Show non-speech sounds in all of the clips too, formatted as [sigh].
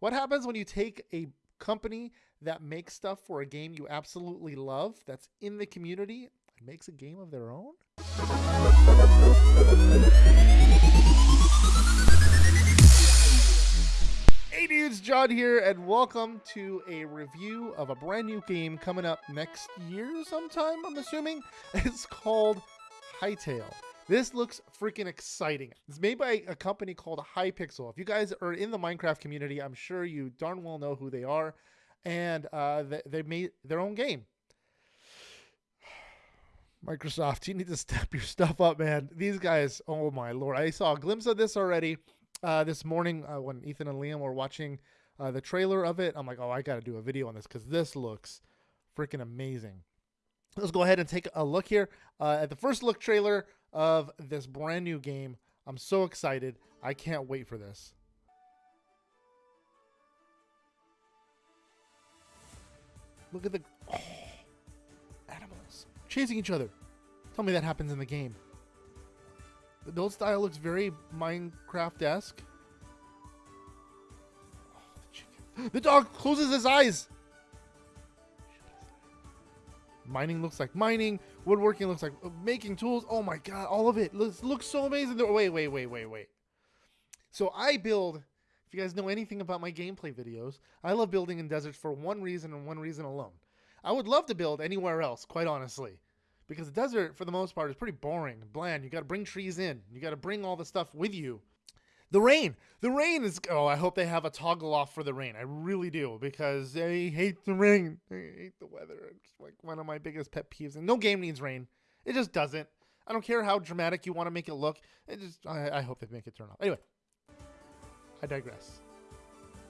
What happens when you take a company that makes stuff for a game you absolutely love that's in the community and makes a game of their own? Hey dudes, John here, and welcome to a review of a brand new game coming up next year sometime, I'm assuming. [laughs] It's called Hytale. This looks freaking exciting. It's made by a company called Hypixel. If you guys are in the Minecraft community, I'm sure you darn well know who they are. And uh, they, they made their own game. [sighs] Microsoft, you need to step your stuff up, man. These guys, oh my lord. I saw a glimpse of this already uh, this morning uh, when Ethan and Liam were watching uh, the trailer of it. I'm like, oh, I got to do a video on this because this looks freaking amazing. Let's go ahead and take a look here uh, at the first look trailer of this brand new game. I'm so excited. I can't wait for this. Look at the oh, animals chasing each other. Tell me that happens in the game. The build style looks very Minecraft-esque. Oh, the, the dog closes his eyes. Mining looks like mining. Woodworking looks like uh, making tools. Oh my god, all of it looks, looks so amazing. Wait, wait, wait, wait, wait. So I build, if you guys know anything about my gameplay videos, I love building in deserts for one reason and one reason alone. I would love to build anywhere else, quite honestly. Because the desert, for the most part, is pretty boring, bland. You got to bring trees in. You got to bring all the stuff with you. The rain. The rain is. Oh, I hope they have a toggle off for the rain. I really do because I hate the rain. I hate the weather. It's like one of my biggest pet peeves. And no game needs rain. It just doesn't. I don't care how dramatic you want to make it look. It just. I, I hope they make it turn off. Anyway, I digress.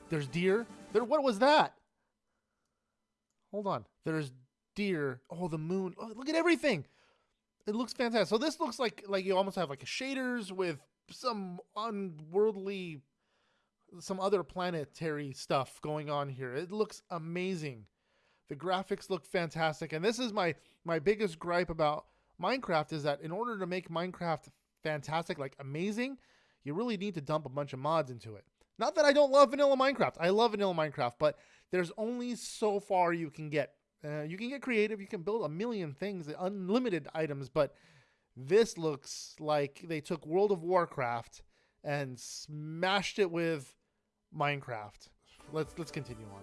There's deer. There. What was that? Hold on. There's deer. Oh, the moon. Oh, look at everything. It looks fantastic. So this looks like like you almost have like a shaders with some unworldly some other planetary stuff going on here. It looks amazing. The graphics look fantastic. And this is my my biggest gripe about Minecraft is that in order to make Minecraft fantastic, like amazing, you really need to dump a bunch of mods into it. Not that I don't love vanilla Minecraft. I love vanilla Minecraft, but there's only so far you can get. Uh, you can get creative. You can build a million things, unlimited items, but this looks like they took World of Warcraft and smashed it with Minecraft. Let's let's continue on.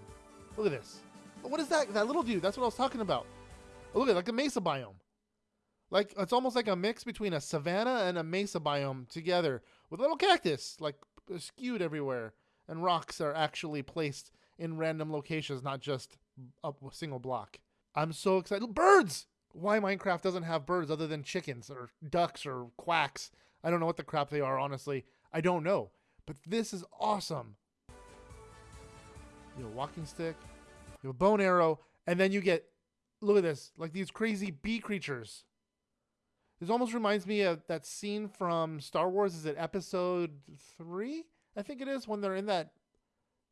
Look at this. What is that? That little dude. That's what I was talking about. Oh, look at like a mesa biome. Like it's almost like a mix between a savanna and a mesa biome together with little cactus like skewed everywhere, and rocks are actually placed in random locations, not just a single block. I'm so excited. Birds why Minecraft doesn't have birds other than chickens or ducks or quacks. I don't know what the crap they are, honestly. I don't know. But this is awesome. You have a walking stick, you have a bone arrow, and then you get, look at this, like these crazy bee creatures. This almost reminds me of that scene from Star Wars. Is it episode three? I think it is when they're in that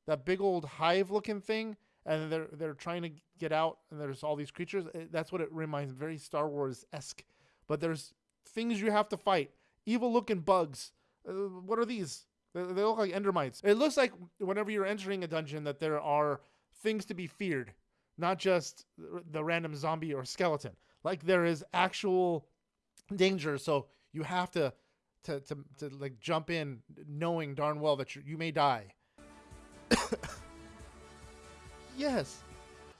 that big old hive looking thing and they're they're trying to get out and there's all these creatures. Eh, that's what it reminds very star wars-esque. But there's things you have to fight. Evil looking bugs. Uh, what are these? They, they look like endermites. It looks like whenever you're entering a dungeon that there are things to be feared not just the random zombie or skeleton. Like there is actual danger so you have to to to, to like jump in knowing darn well that you, you may die [coughs] Yes.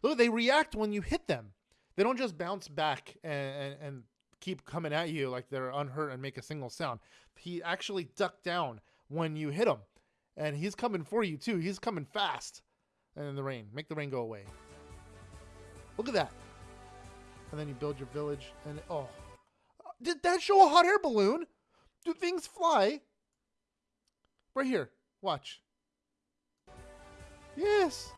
Look, they react when you hit them. They don't just bounce back and, and, and keep coming at you like they're unhurt and make a single sound. He actually ducked down when you hit him. And he's coming for you too. He's coming fast. And in the rain. Make the rain go away. Look at that. And then you build your village and oh. Did that show a hot air balloon? Do things fly? Right here. Watch. Yes.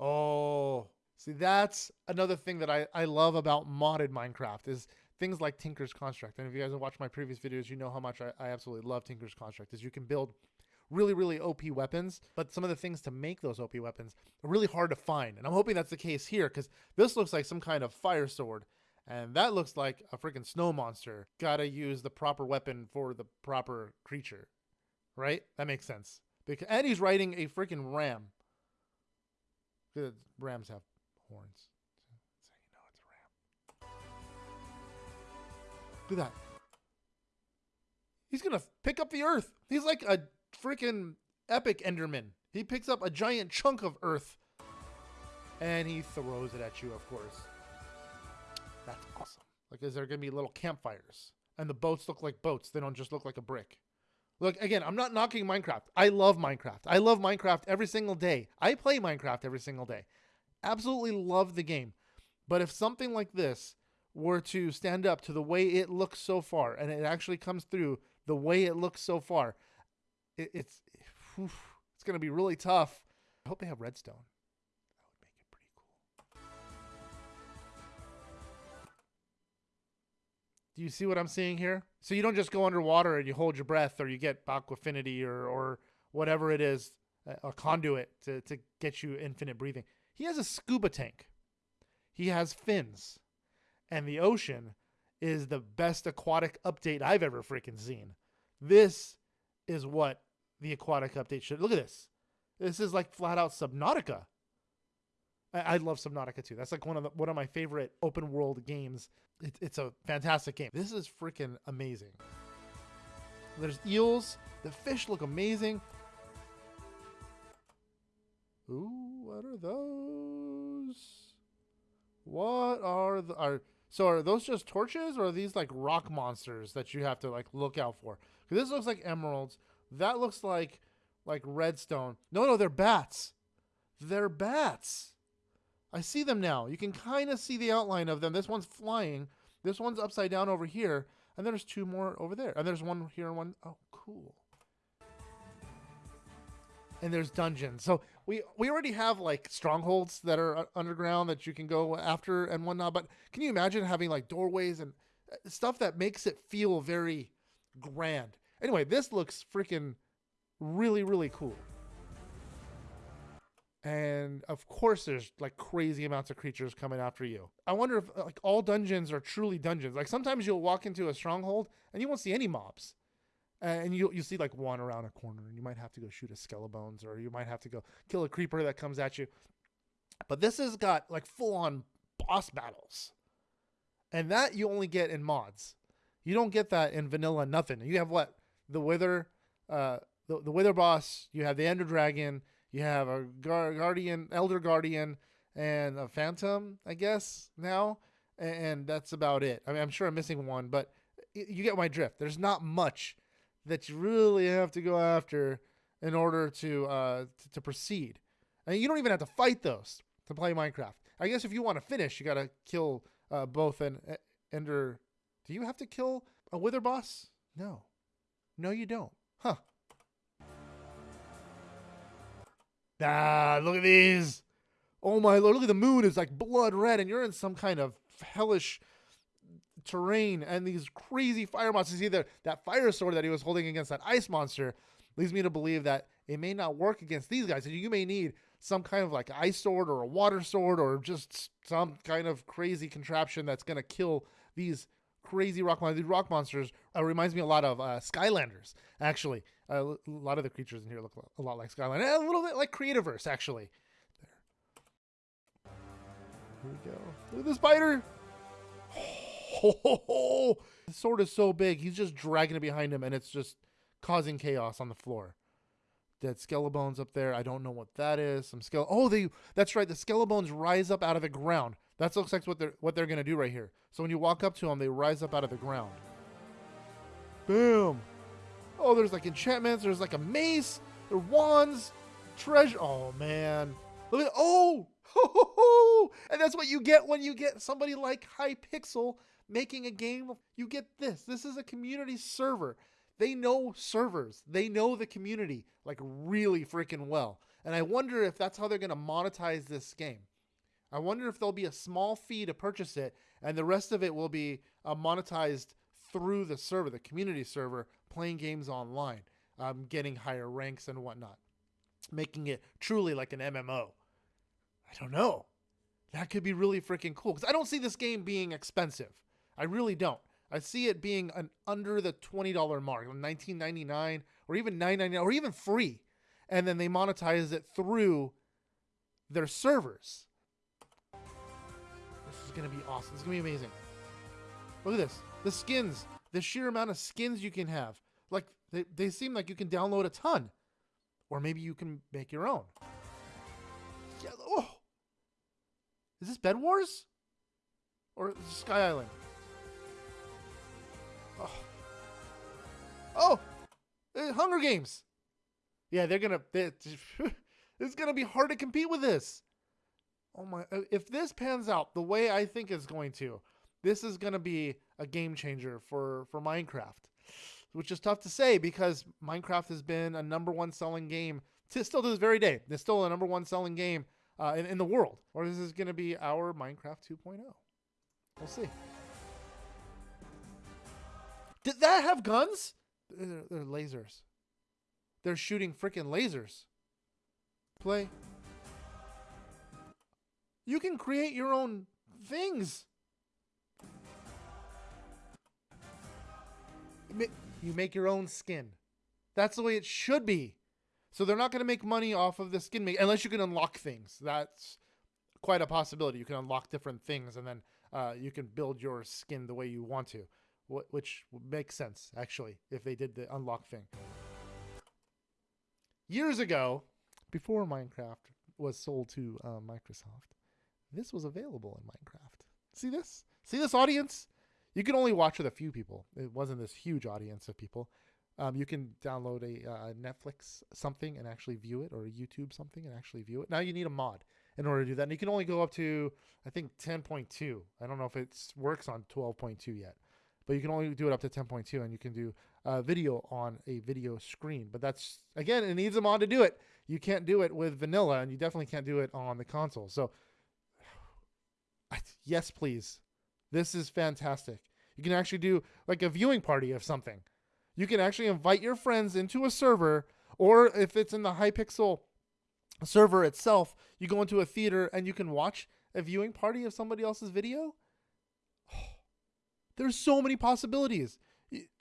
Oh, see, that's another thing that I, I love about modded Minecraft is things like Tinker's Construct. And if you guys have watched my previous videos, you know how much I, I absolutely love Tinker's Construct. Is you can build really, really OP weapons, but some of the things to make those OP weapons are really hard to find. And I'm hoping that's the case here because this looks like some kind of fire sword. And that looks like a freaking snow monster. Gotta use the proper weapon for the proper creature. Right? That makes sense. Because, and he's riding a freaking ram. Good rams have horns. So you know it's a ram. Look at that. He's gonna pick up the earth. He's like a freaking epic Enderman. He picks up a giant chunk of earth and he throws it at you, of course. That's awesome. Like, is there gonna be little campfires? And the boats look like boats. They don't just look like a brick. Look, again, I'm not knocking Minecraft. I love Minecraft. I love Minecraft every single day. I play Minecraft every single day. Absolutely love the game. But if something like this were to stand up to the way it looks so far, and it actually comes through the way it looks so far, it, it's [sighs] it's going to be really tough. I hope they have redstone. Do you see what I'm seeing here? So you don't just go underwater and you hold your breath, or you get Aqua Affinity, or or whatever it is, a, conduit to to get you infinite breathing. He has a scuba tank. He has fins, and the ocean is the best aquatic update I've ever freaking seen. This is what the aquatic update should look at this. This is like flat out Subnautica. I, I love Subnautica too. That's like one of the, one of my favorite open world games. It, it's a fantastic game. This is freaking amazing. There's eels. The fish look amazing. Ooh, what are those? What are the are so are those just torches or are these like rock monsters that you have to like look out for? Because this looks like emeralds. That looks like like redstone. No, no, they're bats. They're bats. I see them now. You can kind of see the outline of them. This one's flying. This one's upside down over here. And there's two more over there. And there's one here and one. Oh, cool. And there's dungeons. So we we already have like strongholds that are underground that you can go after and whatnot. But can you imagine having like doorways and uh, stuff that makes it feel very grand? Anyway, this looks freaking really, really cool. And of course, there's like crazy amounts of creatures coming after you. I wonder if like all dungeons are truly dungeons. Like sometimes you'll walk into a stronghold and you won't see any mobs, and you you see like one around a corner, and you might have to go shoot a skelebones, or you might have to go kill a creeper that comes at you. But this has got like full on boss battles, and that you only get in mods. You don't get that in vanilla. Nothing. You have what the Wither, uh, the, the Wither boss. You have the Ender Dragon. You have a Guardian, Elder Guardian, and a Phantom, I guess now, and, that's about it. I mean, I'm sure I'm missing one, but you get my drift. There's not much that you really have to go after in order to uh, to, to proceed. And you don't even have to fight those to play Minecraft. I guess if you want to finish, you got to kill uh, both an Ender. Do you have to kill a Wither boss? No. No, you don't. Huh. Ah, look at these. Oh my lord, look at the moon. It's like blood red, and you're in some kind of hellish terrain, and these crazy fire monsters. Either that fire sword that he was holding against that ice monster leads me to believe that it may not work against these guys. And you may need some kind of like ice sword or a water sword or just some kind of crazy contraption that's going to kill these crazy rock monsters. Rock monsters uh, reminds me a lot of uh, Skylanders, actually. Uh, a lot of the creatures in here look a lot like Skylanders. A little bit like Creativerse, actually. There. Here we go. Look at the spider. Oh, [laughs] the sword is so big. He's just dragging it behind him, and it's just causing chaos on the floor. Dead skelebones up there. I don't know what that is. Some skele. Oh, they. That's right. The skelebones rise up out of the ground. That looks like what they're what they're gonna do right here. So when you walk up to them, they rise up out of the ground. Boom. Oh, there's like enchantments. There's like a mace. There wands, treasure. Oh man, look at oh, [laughs] and that's what you get when you get somebody like Hypixel making a game. You get this. This is a community server. They know servers. They know the community like really freaking well. And I wonder if that's how they're gonna monetize this game. I wonder if there'll be a small fee to purchase it, and the rest of it will be uh, monetized through the server, the community server, playing games online, um, getting higher ranks and whatnot, making it truly like an MMO. I don't know. That could be really freaking cool because I don't see this game being expensive. I really don't. I see it being an under the twenty dollar mark, nineteen ninety nine, or even nine ninety nine, or even free. and then they monetize it through their servers. This gonna be awesome. It's gonna be amazing. Look at this. The skins. The sheer amount of skins you can have. Like they, they seem like you can download a ton. Or maybe you can make your own. Yeah, oh. Is this Bed Wars? Or Sky Island? Oh. Oh! Uh, Hunger Games! Yeah, they're gonna. [laughs] It's gonna be hard to compete with this. Oh my! uh, If this pans out the way I think it's going to, this is gonna be a game changer for for Minecraft, which is tough to say because Minecraft has been a number one selling game to still to this very day. It's still a number one selling game uh, in, in the world. Or is this gonna be our Minecraft 2.0? We'll see. Did that have guns? They're, they're lasers. They're shooting freaking lasers. Play. You can create your own things. You make your own skin. That's the way it should be. So they're not going to make money off of the skin make unless you can unlock things. That's quite a possibility. You can unlock different things and then uh, you can build your skin the way you want to, wh- which makes sense actually if they did the unlock thing. Years ago, before Minecraft was sold to uh, Microsoft, this was available in Minecraft. See this? See this audience? You can only watch with a few people. It wasn't this huge audience of people. Um, you can download a uh, Netflix something and actually view it, or a YouTube something and actually view it. Now you need a mod in order to do that, and you can only go up to I think 10.2. I don't know if it works on 12.2 yet, but you can only do it up to 10.2, and you can do uh, video on a video screen. But that's again, it needs a mod to do it. You can't do it with vanilla, and you definitely can't do it on the console. So yes, please. This is fantastic. You can actually do like a viewing party of something. You can actually invite your friends into a server, or if it's in the Hypixel server itself, you go into a theater and you can watch a viewing party of somebody else's video. [sighs] There's so many possibilities.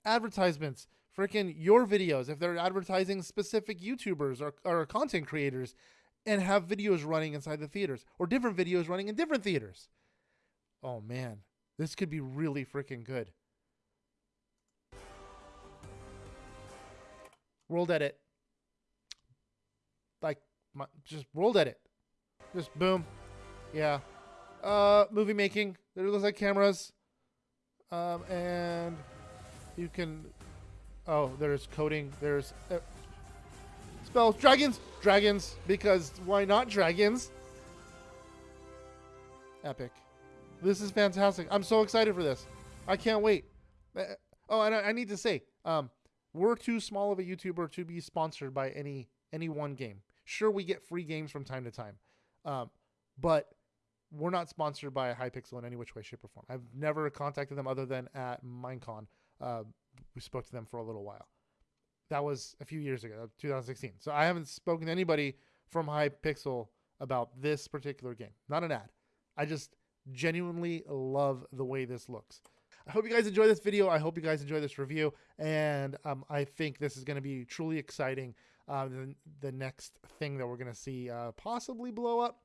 Advertisements, freaking your videos, if they're advertising specific YouTubers or, or content creators, and have videos running inside the theaters, or different videos running in different theaters. Oh man, this could be really freaking good. World edit. Like, my, just world edit. Just boom. Yeah. Uh, movie making. There looks like cameras. Um, and you can. Oh, there's coding. There's uh, spells. Dragons. Dragons. Because why not dragons? Epic. This is fantastic. I'm so excited for this. I can't wait. Uh, Oh, and I, I need to say, um, we're too small of a YouTuber to be sponsored by any any one game. Sure, we get free games from time to time, um, but we're not sponsored by Hypixel in any which way, shape, or form. I've never contacted them other than at Minecon. Uh, we spoke to them for a little while. That was a few years ago, 2016. So I haven't spoken to anybody from Hypixel about this particular game. Not an ad. I just genuinely love the way this looks. I hope you guys enjoy this video. I hope you guys enjoy this review. And um, I think this is going to be truly exciting. Uh, the, the next thing that we're going to see uh, possibly blow up.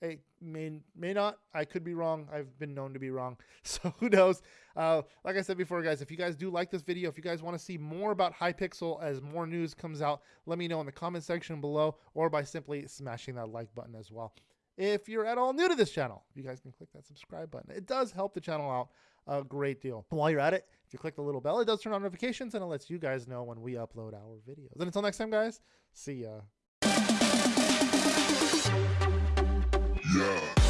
It may, may not. I could be wrong. I've been known to be wrong. [laughs] So who knows? Uh, like I said before, guys, if you guys do like this video, if you guys want to see more about Hypixel as more news comes out, let me know in the comment section below or by simply smashing that like button as well. If you're at all new to this channel, you guys can click that subscribe button. It does help the channel out a great deal. While you're at it, if you click the little bell, it does turn on notifications and it lets you guys know when we upload our videos. And until next time, guys, see ya. Yeah.